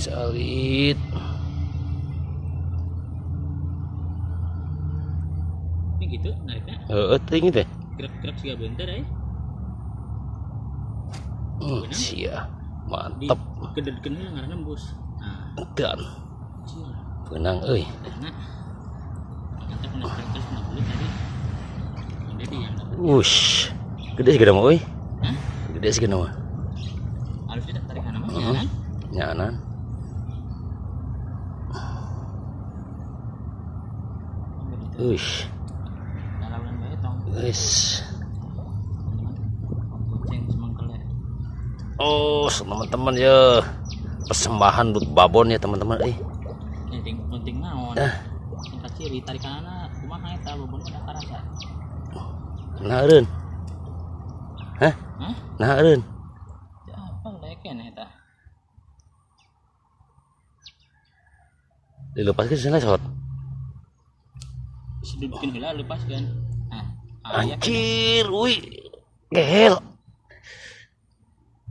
salit. Ini gitu nariknya. eh tinggi teh Gerak-gerak sih bentar ya. hmm, sia Di mantep. Keded-keded lah ngaranna nembus. Nah, dan benang euy. Wush. Gede sih mah Hah? gede sih mah Harus tarik kanan ya kan? nyanan Semangkel ya. oh teman-teman ya. Persembahan buat babon ya teman-teman. Eh. Ini ting penting naon. Ditarik kanan kumaha eta bobon ada karasa. nah hah? Nah Apa leken eta? dilepaskan sana shot Sedudukin heula lepas kan. Ah, ah ya kan. anjir wih gehel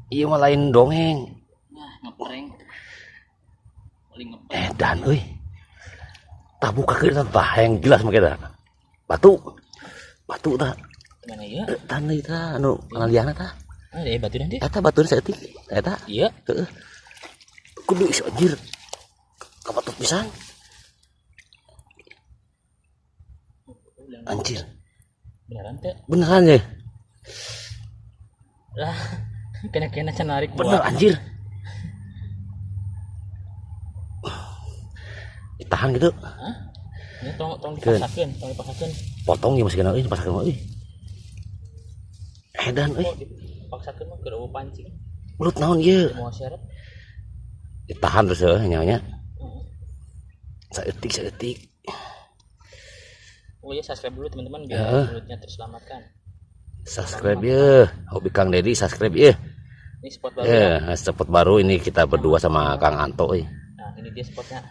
iya mah lain dongeng Nah, ngeprank. Paling ngeprank. eh dan euy tak buka ke tah yang jelas make dah batu batu tah Mana ya? Eh, tanah itu anu ngaliana tah Ah, deh batu nanti. eta batu seetik eta Iya. heeh kudu iso anjir kapatut pisan anjir Beneran teh? beneran ya Lah, kena-kena can narik bener anjir ditahan gitu Hah? Ini tong tong Keun. dipaksakeun, tong dipaksakeun. potong ya masih kena ini pas kena ini edan eh Kok dipaksakeun mah keur pancing. belut naon ieu Mau syarat. ditahan terus ya nyanya Heeh. saeutik saeutik Oh iya subscribe dulu teman-teman biar Ya. mulutnya terselamatkan. subscribe ya hobi Kang Dedi subscribe ya Ini spot baru. ya. ya spot baru ini kita berdua sama Kang Anto eh. Nah, ini dia spotnya.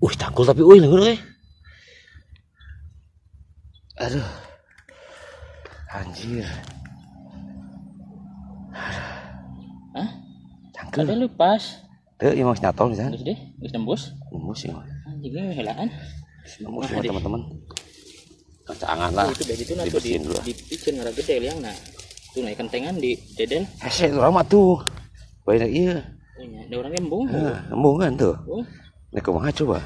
uh cangkul tapi uh lengur eh aduh anjir Hah? cangkul Ada lepas. tuh ini mas nyatol bisa Geus deh, geus nembus. nembus ya Anjing ini helaan. Nah, ya di- teman-teman. Cangan lah. Itu dari itu nanti di dibersihin dulu di picen ngara gede liang. Nah. Tuh naik kentengan di dedel. hese itu lama tuh. Banyak iya. Oh iya, ada orang embung. Nah, embung kan tuh. Oh, ini kumaha coba?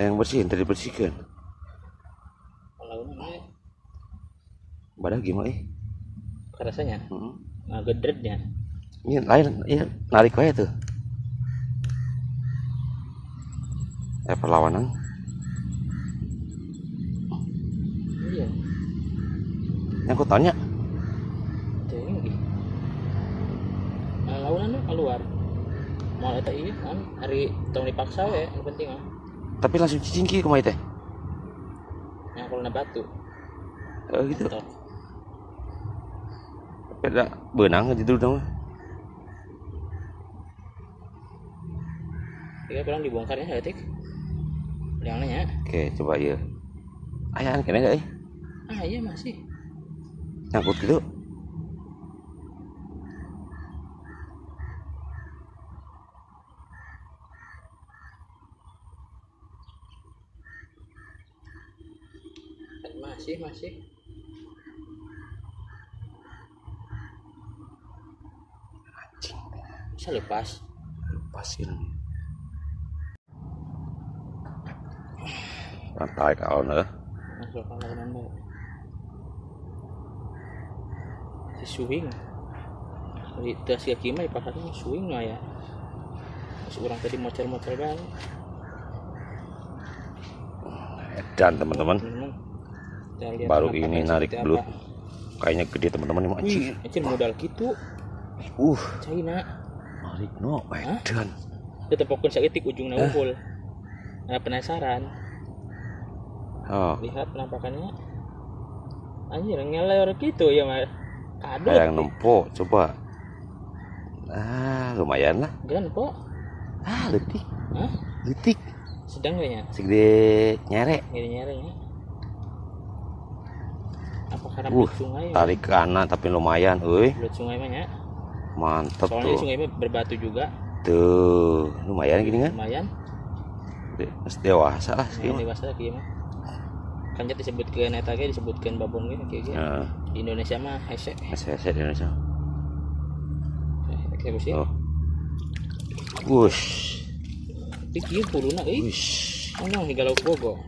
Yang bersihin tadi bersihkan. Kalau ini badak gimana eh? rasanya? Hmm. nah gedretnya. ini lain ini narik aja tuh. Eh perlawanan Iya. Yang Cewek lagi. Nah, launan tuh keluar. Mau eta iya kan hari tong dipaksa ya, yang penting ah. tapi langsung cicingki ke mana teh Nah, kalau na batu. Eh, gitu tapi ada benang aja dulu dong Tiga pulang dibongkar ya, Tik. Yang nanya. oke coba ya ayah kena gak eh Ah, iya masih. Nyangkut gitu Masih, masih. anjing Bisa lepas. lepasin rantai kau nih Masuk ke launan bae. Si swing. Di tas kaki mah dipakai swing lah ya. Masuk orang tadi mocer-mocer banget. dan teman-teman baru ini narik seperti belut kayaknya gede teman-teman ini Wih, anjir anjir modal gitu. uh China. narik no edan Kita pokoknya saeutik ujungnya unggul. Nah, penasaran. oh Lihat penampakannya. Anjir, ngelor gitu ya, Mas. Kado. kayak nempo coba ah lumayan lah Gan, Po. ah letik Hah? letik Sedang kayaknya. segede nyere Ngiri nyari ya. Apa karena Uh, sungai? tarik ke kanan tapi lumayan euy Belut sungai mah ya. mantep Soalnya tuh sungai mah berbatu juga. tuh lumayan gini kan lumayan Mas dewasa lah sih ini dewasa kieu mah kan jadi disebutkeun eta ge disebutkeun babon ge kieu ge nah di Indonesia mah hese. Saya saya di Indonesia. Eksekusi oh. Wush. Tapi kieu kuluna euy wush. Ano higalau bogo.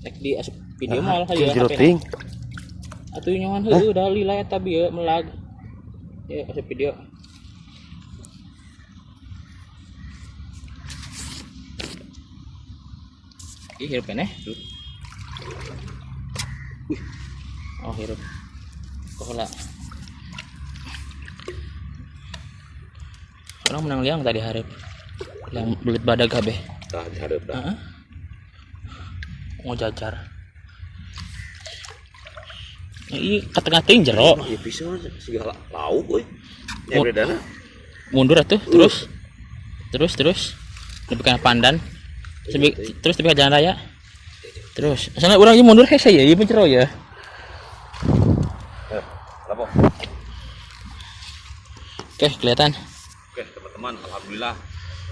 Nek di asup video mah jeung ya. jero ting Atuh nyawan heuh da lila eta bieu melag. Ya asup video. Ih, hirup keneh. Oh, hirup. Kok lah. Orang menang liang tadi harap. Yang belit badag kabeh. tah dihareup dah Heeh. Mau jajar. Iya, katengah ting jero. ya bisa segala lauk Oh. ya bedana Mundur atuh, terus. Terus, terus. Lebih ke pandan. Sebi- terus lebih ke jalan raya. Terus. Soalnya orang ini mundur hese ya, ieu jero ya. eh apa Oke, kelihatan. Oke teman-teman, alhamdulillah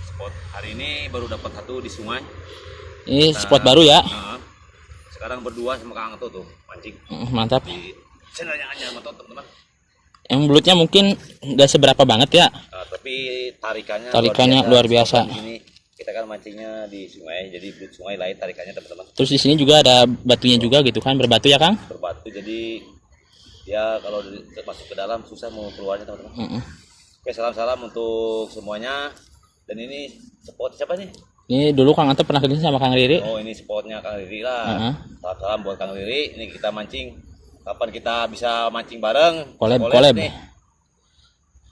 spot hari ini baru dapat satu di sungai. Ini spot baru ya. Nah, sekarang berdua sama Kang Ato tuh mancing Mm, Mantap. di channelnya Anyar Matot teman-teman. Yang belutnya mungkin nggak seberapa banget ya. Nah, tapi tarikannya Tarikannya luar biasa. Kita kan mancingnya di sungai, jadi belut sungai lain tarikannya teman-teman Terus di sini juga ada batunya juga gitu kan, berbatu ya Kang? berbatu. Jadi ya kalau masuk ke dalam susah mau keluarnya teman-teman. Mm-mm. Oke salam-salam untuk semuanya. Dan ini spot siapa nih? Ini dulu Kang Anto pernah kerja sama Kang Riri. Oh ini spotnya Kang Riri lah. Heeh. Salam-salam buat Kang Riri. Ini kita mancing. Kapan kita bisa mancing bareng? Collab. nih.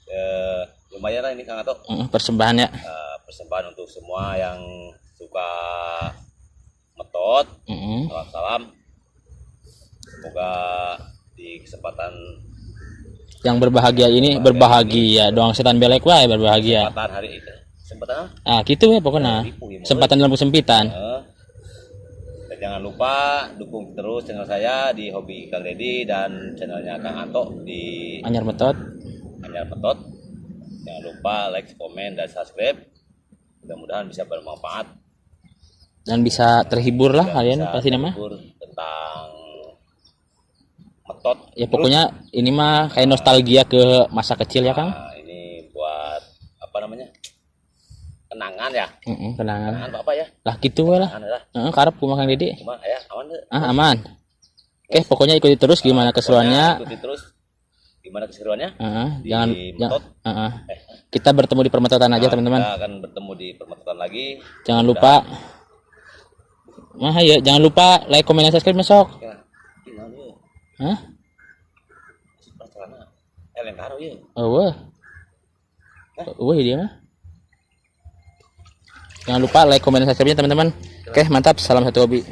Eh, lumayan lah ini Kang Ato. Mm, Persembahan ya. Eh, persembahan untuk semua yang suka metot. Mm-mm. Salam salam. Semoga di kesempatan Yang berbahagia ini berbahagia doang setan belek wae berbahagia. kesempatan hari itu. Kesempatan? Ah, gitu ya pokoknya. Ya, Sempatan dalam kesempitan. Dan jangan lupa dukung terus channel saya di Hobi Kang Dedi dan channelnya Kang Anto di Anyar metot. Anyar Metot. Jangan lupa like, komen, dan subscribe. Mudah-mudahan bisa bermanfaat. Dan bisa terhibur lah dan kalian pasti nama. tentang metot. Ya pokoknya ini mah kayak nostalgia ke masa kecil ya Kang. Nah, ini buat apa namanya? Kenangan ya. Mm kenangan. Kenangan apa ya? Lah gitu lah. Heeh, karep kumaha Kang Dede. Cuma ya aman. Ah, aman. Oke, pokoknya ikuti terus gimana keseruannya. Ikuti terus gimana keseruannya. Heeh, Di jangan Metot. Eh, Kita bertemu di permetotan aja Nah, teman-teman. Kita akan bertemu di permetotan lagi. Jangan lupa Mah ya, jangan lupa like, komen, dan subscribe besok. Ya, ya? Hah? Celana. Eh, ya. Oh, wah. Wah, dia mah. Jangan lupa like, komen, dan subscribe-nya teman-teman. Oke, mantap. Salam satu hobi.